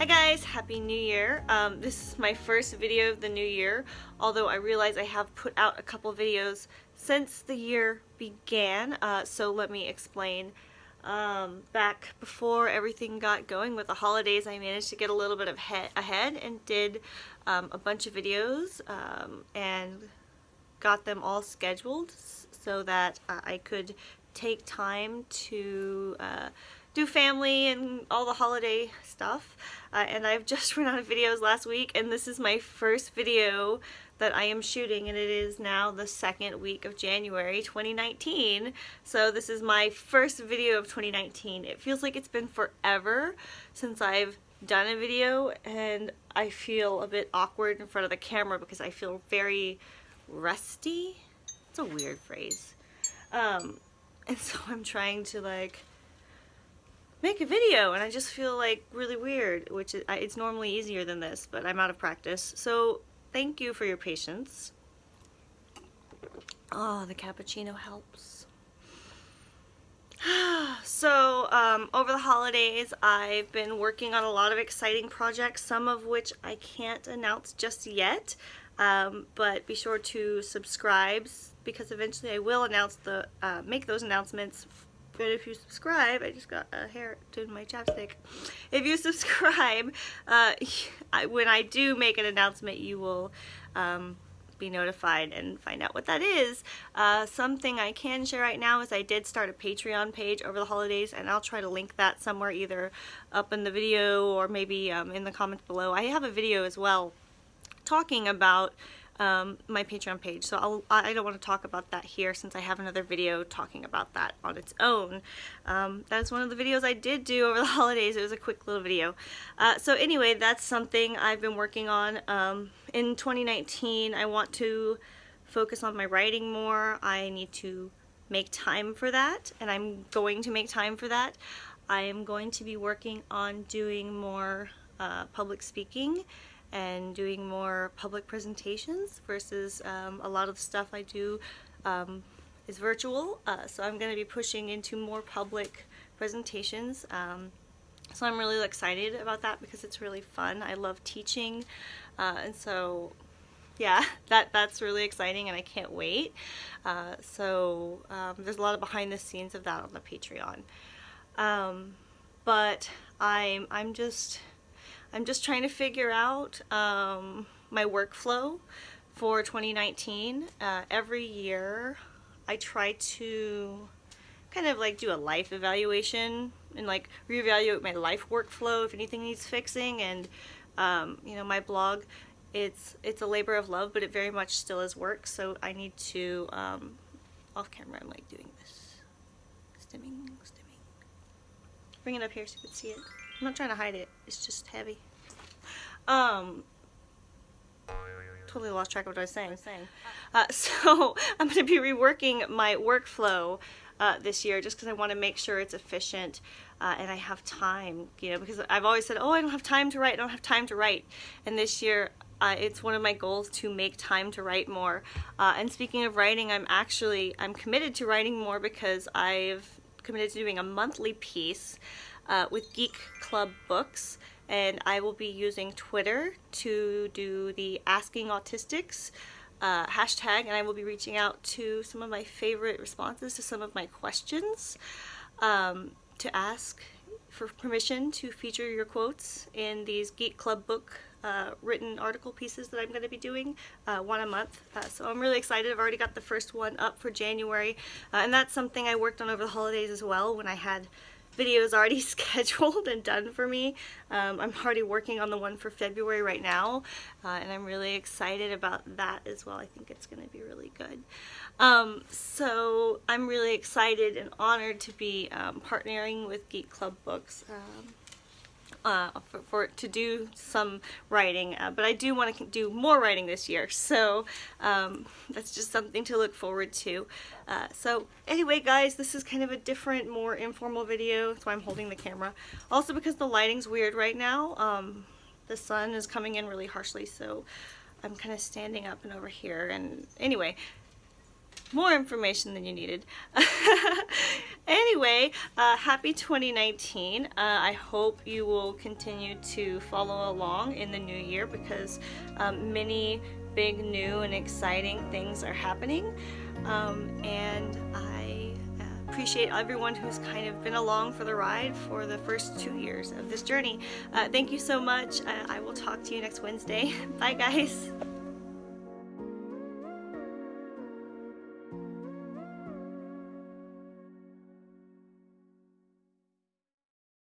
Hi guys, Happy New Year. Um, this is my first video of the new year, although I realize I have put out a couple videos since the year began, uh, so let me explain. Um, back before everything got going with the holidays, I managed to get a little bit of ahead and did um, a bunch of videos um, and got them all scheduled so that uh, I could take time to uh, do family and all the holiday stuff. Uh, and I've just run out of videos last week and this is my first video that I am shooting and it is now the second week of January 2019. So this is my first video of 2019. It feels like it's been forever since I've done a video and I feel a bit awkward in front of the camera because I feel very rusty. It's a weird phrase. Um, and so I'm trying to like make a video and I just feel like really weird which is, it's normally easier than this but I'm out of practice. So thank you for your patience. Oh the cappuccino helps. So um, over the holidays I've been working on a lot of exciting projects some of which I can't announce just yet um, but be sure to subscribe because eventually I will announce the uh, make those announcements but if you subscribe, I just got a hair to my chapstick. If you subscribe, uh, when I do make an announcement, you will um, be notified and find out what that is. Uh, something I can share right now is I did start a Patreon page over the holidays and I'll try to link that somewhere either up in the video or maybe um, in the comments below. I have a video as well talking about um, my Patreon page. So I'll, I don't want to talk about that here since I have another video talking about that on its own. Um, that's one of the videos I did do over the holidays. It was a quick little video. Uh, so anyway, that's something I've been working on. Um, in 2019, I want to focus on my writing more. I need to make time for that, and I'm going to make time for that. I am going to be working on doing more uh, public speaking and doing more public presentations versus um, a lot of the stuff I do um, is virtual. Uh, so I'm going to be pushing into more public presentations. Um, so I'm really excited about that because it's really fun. I love teaching uh, and so yeah, that that's really exciting and I can't wait. Uh, so um, there's a lot of behind the scenes of that on the Patreon. Um, but I'm, I'm just I'm just trying to figure out um, my workflow for 2019. Uh, every year I try to kind of like do a life evaluation and like reevaluate my life workflow if anything needs fixing. And um, you know my blog it's it's a labor of love but it very much still is work. So I need to um, off camera I'm like doing this. Stimming stimming. Bring it up here so you can see it. I'm not trying to hide it. It's just heavy. Um, totally lost track of what I was saying. Uh, so I'm going to be reworking my workflow uh, this year just because I want to make sure it's efficient uh, and I have time, you know, because I've always said, oh, I don't have time to write, I don't have time to write. And this year uh, it's one of my goals to make time to write more. Uh, and speaking of writing, I'm actually, I'm committed to writing more because I've committed to doing a monthly piece uh, with Geek Club Books and I will be using Twitter to do the Asking Autistics uh, hashtag and I will be reaching out to some of my favorite responses to some of my questions um, to ask for permission to feature your quotes in these Geek Club book uh, written article pieces that I'm going to be doing, uh, one a month. Uh, so I'm really excited. I've already got the first one up for January, uh, and that's something I worked on over the holidays as well when I had videos already scheduled and done for me. Um, I'm already working on the one for February right now uh, and I'm really excited about that as well. I think it's going to be really good. Um, so I'm really excited and honored to be um, partnering with Geek Club Books. Uh, for, for, to do some writing, uh, but I do want to do more writing this year, so um, that's just something to look forward to. Uh, so anyway, guys, this is kind of a different, more informal video, so I'm holding the camera. Also because the lighting's weird right now, um, the sun is coming in really harshly, so I'm kind of standing up and over here, and anyway, more information than you needed. anyway, uh, happy 2019. Uh, I hope you will continue to follow along in the new year because um, many big, new, and exciting things are happening. Um, and I uh, appreciate everyone who's kind of been along for the ride for the first two years of this journey. Uh, thank you so much. Uh, I will talk to you next Wednesday. Bye, guys.